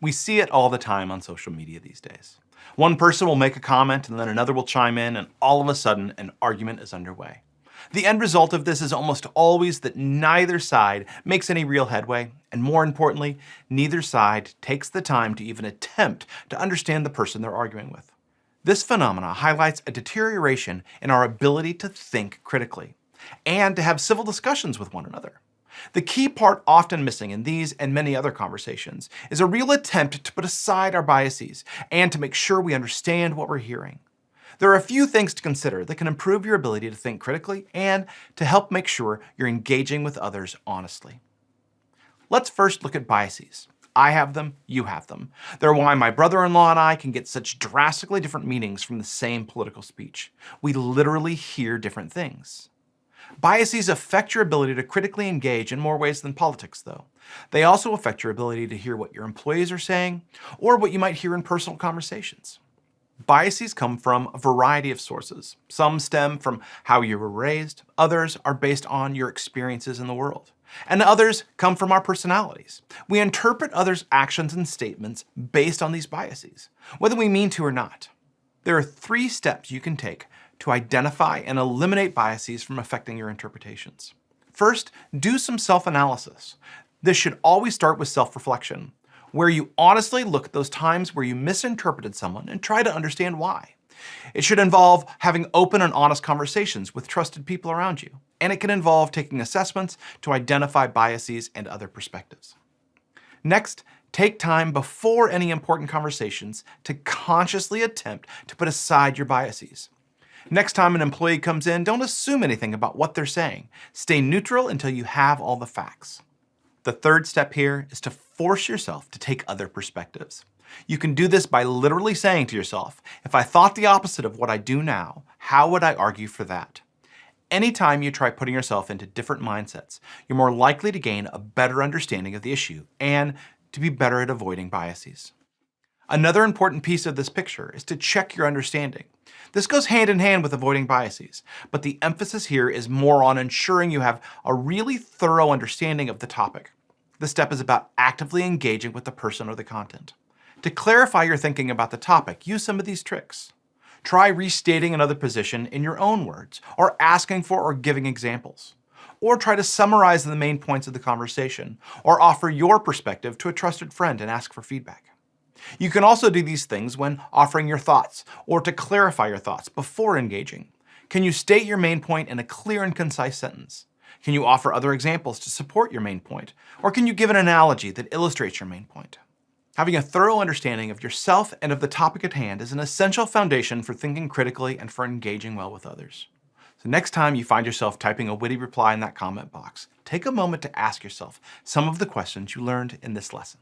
We see it all the time on social media these days. One person will make a comment and then another will chime in and all of a sudden an argument is underway. The end result of this is almost always that neither side makes any real headway, and more importantly, neither side takes the time to even attempt to understand the person they're arguing with. This phenomena highlights a deterioration in our ability to think critically and to have civil discussions with one another. The key part often missing in these and many other conversations is a real attempt to put aside our biases and to make sure we understand what we're hearing. There are a few things to consider that can improve your ability to think critically and to help make sure you're engaging with others honestly. Let's first look at biases. I have them, you have them. They're why my brother-in-law and I can get such drastically different meanings from the same political speech. We literally hear different things. Biases affect your ability to critically engage in more ways than politics, though. They also affect your ability to hear what your employees are saying or what you might hear in personal conversations. Biases come from a variety of sources. Some stem from how you were raised, others are based on your experiences in the world, and others come from our personalities. We interpret others' actions and statements based on these biases, whether we mean to or not. There are three steps you can take to identify and eliminate biases from affecting your interpretations. First, do some self-analysis. This should always start with self-reflection where you honestly look at those times where you misinterpreted someone and try to understand why. It should involve having open and honest conversations with trusted people around you, and it can involve taking assessments to identify biases and other perspectives. Next, take time before any important conversations to consciously attempt to put aside your biases. Next time an employee comes in, don't assume anything about what they're saying. Stay neutral until you have all the facts. The third step here is to force yourself to take other perspectives. You can do this by literally saying to yourself, if I thought the opposite of what I do now, how would I argue for that? Anytime you try putting yourself into different mindsets, you're more likely to gain a better understanding of the issue and to be better at avoiding biases. Another important piece of this picture is to check your understanding. This goes hand in hand with avoiding biases, but the emphasis here is more on ensuring you have a really thorough understanding of the topic. This step is about actively engaging with the person or the content. To clarify your thinking about the topic, use some of these tricks. Try restating another position in your own words, or asking for or giving examples. Or try to summarize the main points of the conversation, or offer your perspective to a trusted friend and ask for feedback. You can also do these things when offering your thoughts or to clarify your thoughts before engaging. Can you state your main point in a clear and concise sentence? Can you offer other examples to support your main point? Or can you give an analogy that illustrates your main point? Having a thorough understanding of yourself and of the topic at hand is an essential foundation for thinking critically and for engaging well with others. So next time you find yourself typing a witty reply in that comment box, take a moment to ask yourself some of the questions you learned in this lesson.